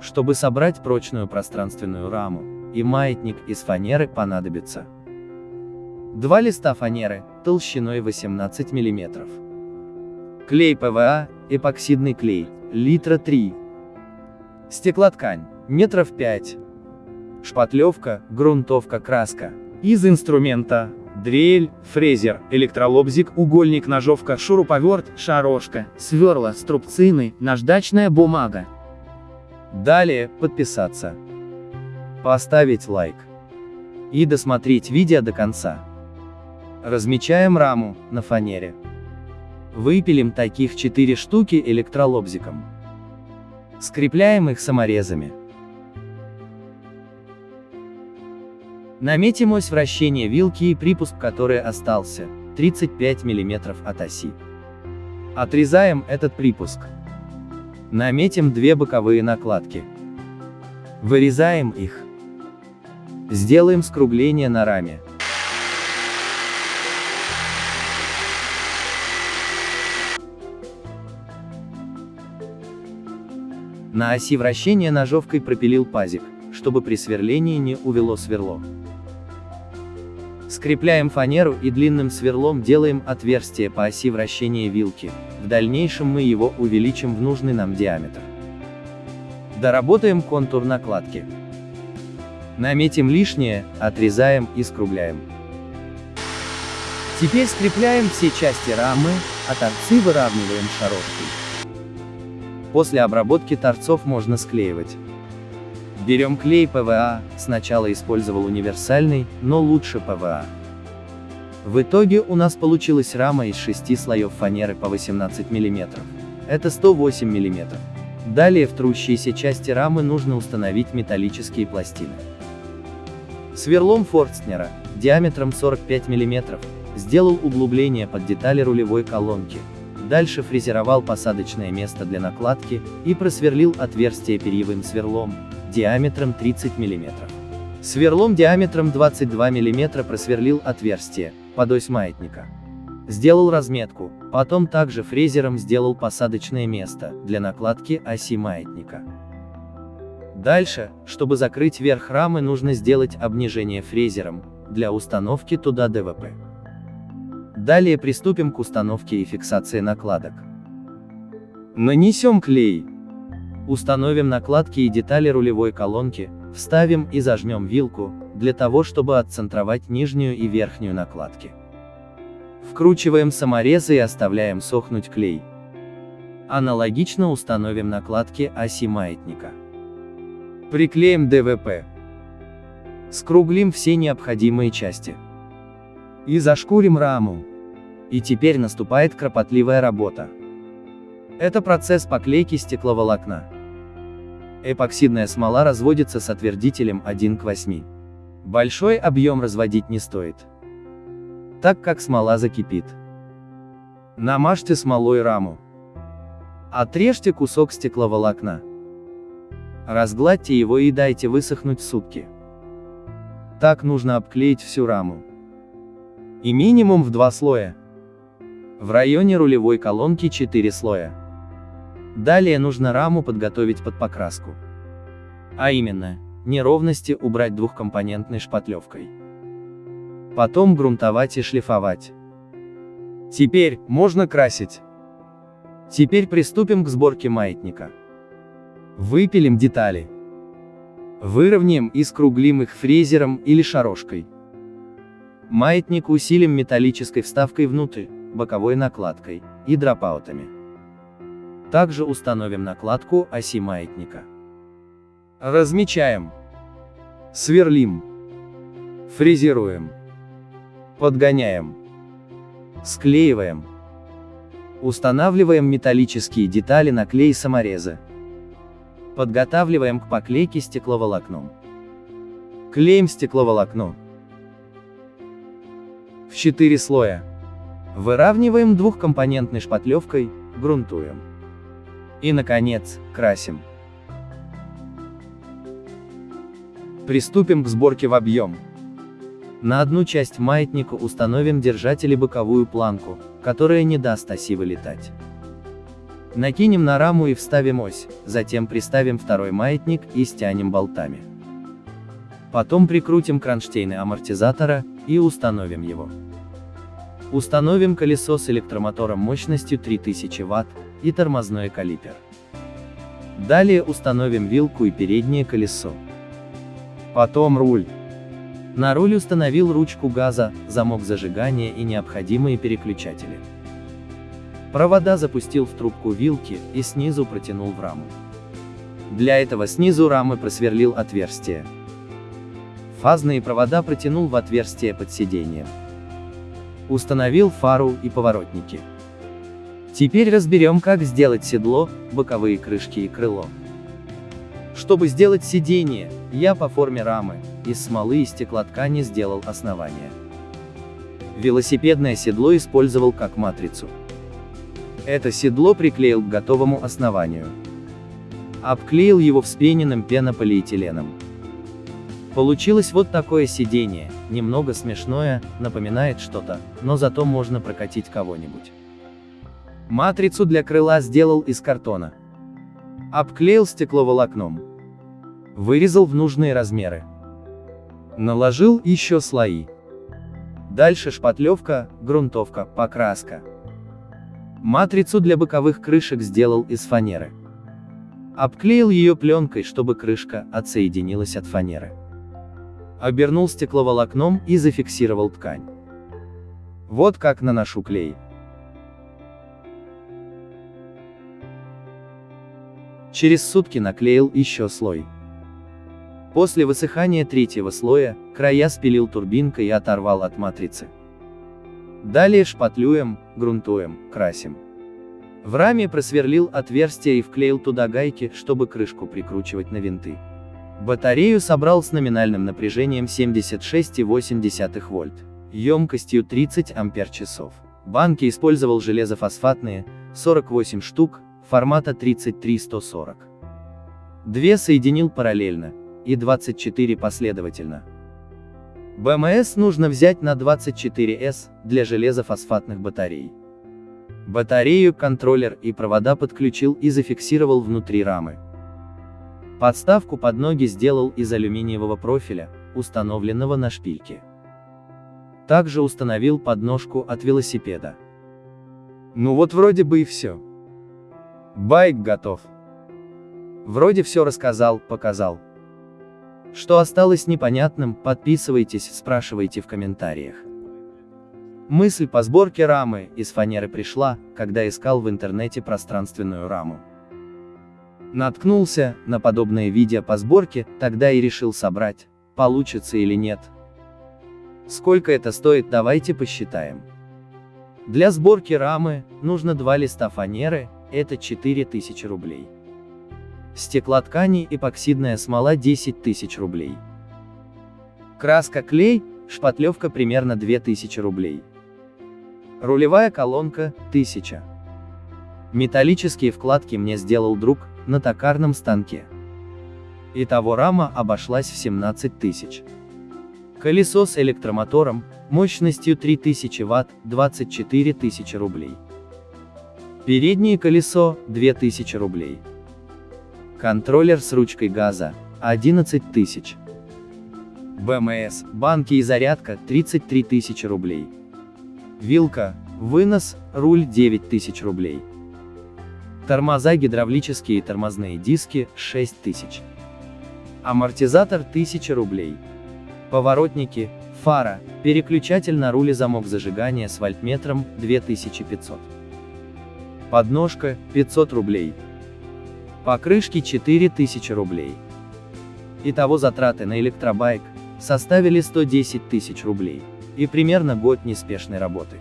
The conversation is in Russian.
Чтобы собрать прочную пространственную раму, и маятник из фанеры понадобится. Два листа фанеры, толщиной 18 мм. Клей ПВА, эпоксидный клей, литра 3. Стеклоткань, метров 5. Шпатлевка, грунтовка, краска. Из инструмента. Дрель, фрезер, электролобзик, угольник, ножовка, шуруповерт, шарошка, сверла, струбцины, наждачная бумага. Далее, подписаться. Поставить лайк. И досмотреть видео до конца. Размечаем раму на фанере. Выпилим таких 4 штуки электролобзиком. Скрепляем их саморезами. Наметим ось вращения вилки и припуск, который остался, 35 мм от оси. Отрезаем этот припуск. Наметим две боковые накладки. Вырезаем их. Сделаем скругление на раме. На оси вращения ножовкой пропилил пазик, чтобы при сверлении не увело сверло. Скрепляем фанеру и длинным сверлом делаем отверстие по оси вращения вилки, в дальнейшем мы его увеличим в нужный нам диаметр. Доработаем контур накладки. Наметим лишнее, отрезаем и скругляем. Теперь скрепляем все части рамы, а торцы выравниваем шаровкой. После обработки торцов можно склеивать. Берем клей ПВА, сначала использовал универсальный, но лучше ПВА. В итоге у нас получилась рама из 6 слоев фанеры по 18 мм. Это 108 мм. Далее в трущиеся части рамы нужно установить металлические пластины. Сверлом Форстнера, диаметром 45 мм, сделал углубление под детали рулевой колонки, Дальше фрезеровал посадочное место для накладки и просверлил отверстие перьевым сверлом, диаметром 30 мм. Сверлом диаметром 22 мм просверлил отверстие, под ось маятника. Сделал разметку, потом также фрезером сделал посадочное место, для накладки оси маятника. Дальше, чтобы закрыть верх рамы нужно сделать обнижение фрезером, для установки туда ДВП. Далее приступим к установке и фиксации накладок. Нанесем клей. Установим накладки и детали рулевой колонки, вставим и зажмем вилку, для того чтобы отцентровать нижнюю и верхнюю накладки. Вкручиваем саморезы и оставляем сохнуть клей. Аналогично установим накладки оси маятника. Приклеим ДВП. Скруглим все необходимые части. И зашкурим раму. И теперь наступает кропотливая работа. Это процесс поклейки стекловолокна. Эпоксидная смола разводится с отвердителем 1 к 8. Большой объем разводить не стоит. Так как смола закипит. Намажьте смолой раму. Отрежьте кусок стекловолокна. Разгладьте его и дайте высохнуть сутки. Так нужно обклеить всю раму. И минимум в два слоя. В районе рулевой колонки 4 слоя. Далее нужно раму подготовить под покраску. А именно, неровности убрать двухкомпонентной шпатлевкой. Потом грунтовать и шлифовать. Теперь, можно красить. Теперь приступим к сборке маятника. Выпилим детали. Выровняем и скруглим их фрезером или шарошкой. Маятник усилим металлической вставкой внутрь, боковой накладкой и дропаутами. Также установим накладку оси маятника. Размечаем. Сверлим. Фрезеруем. Подгоняем. Склеиваем. Устанавливаем металлические детали на клей самореза. Подготавливаем к поклейке стекловолокном. Клеим стекловолокно. В 4 слоя. Выравниваем двухкомпонентной шпатлевкой, грунтуем. И, наконец, красим. Приступим к сборке в объем. На одну часть маятника установим держатель и боковую планку, которая не даст оси вылетать. Накинем на раму и вставим ось, затем приставим второй маятник и стянем болтами. Потом прикрутим кронштейны амортизатора и установим его. Установим колесо с электромотором мощностью 3000 Вт и тормозной калипер. Далее установим вилку и переднее колесо. Потом руль. На руль установил ручку газа, замок зажигания и необходимые переключатели. Провода запустил в трубку вилки и снизу протянул в раму. Для этого снизу рамы просверлил отверстие. Фазные провода протянул в отверстие под сиденьем. Установил фару и поворотники. Теперь разберем, как сделать седло, боковые крышки и крыло. Чтобы сделать сиденье, я по форме рамы, из смолы и стеклоткани сделал основание. Велосипедное седло использовал как матрицу. Это седло приклеил к готовому основанию. Обклеил его вспененным пенополиэтиленом. Получилось вот такое сиденье, немного смешное, напоминает что-то, но зато можно прокатить кого-нибудь. Матрицу для крыла сделал из картона. Обклеил стекловолокном. Вырезал в нужные размеры. Наложил еще слои. Дальше шпатлевка, грунтовка, покраска. Матрицу для боковых крышек сделал из фанеры. Обклеил ее пленкой, чтобы крышка отсоединилась от фанеры обернул стекловолокном и зафиксировал ткань. Вот как наношу клей. Через сутки наклеил еще слой. После высыхания третьего слоя, края спилил турбинкой и оторвал от матрицы. Далее шпатлюем, грунтуем, красим. В раме просверлил отверстие и вклеил туда гайки, чтобы крышку прикручивать на винты. Батарею собрал с номинальным напряжением 76,8 вольт, емкостью 30 ампер-часов. Банки использовал железофосфатные, 48 штук, формата 33-140. Две соединил параллельно, и 24 последовательно. БМС нужно взять на 24С, для железофосфатных батарей. Батарею, контроллер и провода подключил и зафиксировал внутри рамы. Подставку под ноги сделал из алюминиевого профиля, установленного на шпильке. Также установил подножку от велосипеда. Ну вот вроде бы и все. Байк готов. Вроде все рассказал, показал. Что осталось непонятным, подписывайтесь, спрашивайте в комментариях. Мысль по сборке рамы из фанеры пришла, когда искал в интернете пространственную раму. Наткнулся на подобное видео по сборке, тогда и решил собрать, получится или нет. Сколько это стоит, давайте посчитаем. Для сборки рамы, нужно два листа фанеры, это 4000 рублей. Стеклоткани эпоксидная смола 10 тысяч рублей. Краска клей, шпатлевка примерно 2000 рублей. Рулевая колонка, 1000. Металлические вкладки мне сделал друг, на токарном станке. Итого рама обошлась в 17 тысяч. Колесо с электромотором, мощностью 3000 Вт, 24 тысячи рублей. Переднее колесо, 2000 рублей. Контроллер с ручкой газа, 11 тысяч. БМС, банки и зарядка, 33 тысячи рублей. Вилка, вынос, руль 9 тысяч рублей. Тормоза гидравлические и тормозные диски – 6000. Амортизатор – 1000 рублей. Поворотники, фара, переключатель на руле замок зажигания с вольтметром – 2500. Подножка – 500 рублей. Покрышки – 4000 рублей. Итого затраты на электробайк составили 110 тысяч рублей. И примерно год неспешной работы.